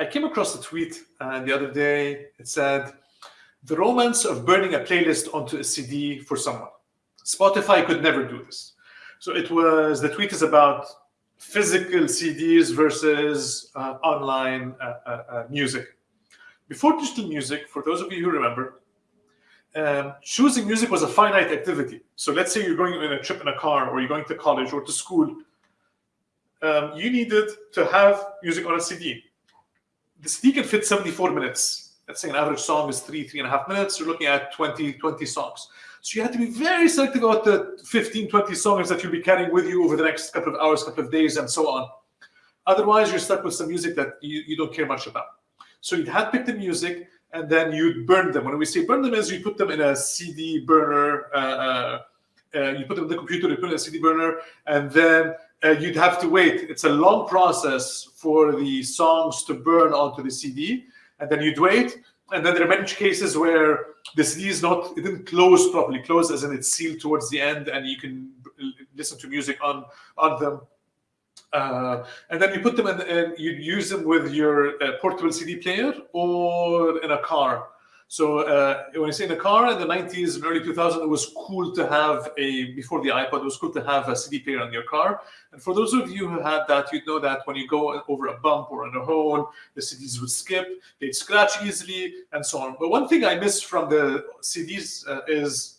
I came across a tweet uh, the other day. It said, the romance of burning a playlist onto a CD for someone. Spotify could never do this. So it was, the tweet is about physical CDs versus uh, online uh, uh, uh, music. Before digital music, for those of you who remember, um, choosing music was a finite activity. So let's say you're going on a trip in a car or you're going to college or to school. Um, you needed to have music on a CD the CD can fit 74 minutes. Let's say an average song is three, three and a half minutes. You're looking at 20, 20 songs. So you have to be very selective about the 15, 20 songs that you'll be carrying with you over the next couple of hours, couple of days, and so on. Otherwise, you're stuck with some music that you, you don't care much about. So you'd have pick the music and then you'd burn them. When we say burn them is you put them in a CD burner, uh, uh, uh, you put them in the computer, you put in a CD burner, and then uh, you'd have to wait. It's a long process for the songs to burn onto the CD, and then you'd wait. And then there are many cases where the CD is not, it didn't close properly, close as in it's sealed towards the end, and you can listen to music on on them. Uh, and then you put them in, and you use them with your uh, portable CD player or in a car. So uh, when I say in the car in the 90s and early 2000s, it was cool to have a, before the iPod, it was cool to have a CD player in your car. And for those of you who had that, you'd know that when you go over a bump or on a hole, the CDs would skip, they'd scratch easily, and so on. But one thing I miss from the CDs uh, is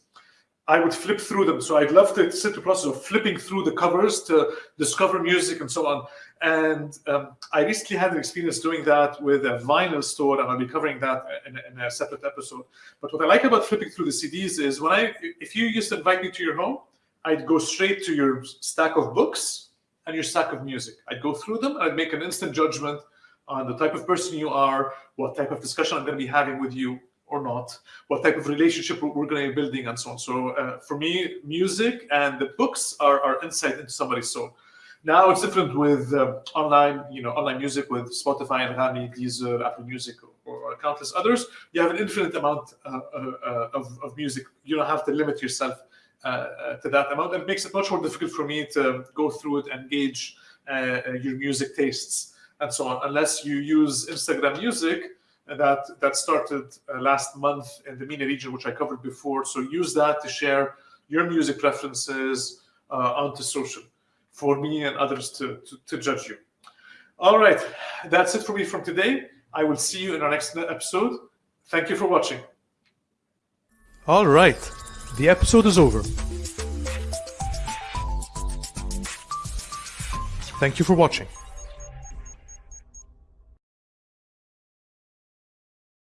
I would flip through them. So I'd love to sit the process of flipping through the covers to discover music and so on. And um, I recently had an experience doing that with a vinyl store, and I'll be covering that in, in, a separate episode. But what I like about flipping through the CDs is when I, if you used to invite me to your home, I'd go straight to your stack of books and your stack of music. I'd go through them, and I'd make an instant judgment on the type of person you are, what type of discussion I'm going to be having with you, or not, what type of relationship we're going to be building, and so on. So uh, for me, music and the books are, are insight into somebody's soul. Now it's different with uh, online, you know, online music with Spotify Anghami, Deezer, Apple Music, or, or, countless others. You have an infinite amount uh, uh, of, of music. You don't have to limit yourself uh, uh, to that amount. It makes it much more difficult for me to go through it and gauge your music tastes and so on, unless you use Instagram Music, that that started uh, last month in the MENA region, which I covered before. So use that to share your music preferences uh, onto social for me and others to, to, to judge you. All right, that's it for me from today. I will see you in our next episode. Thank you for watching. All right, the episode is over. Thank you for watching.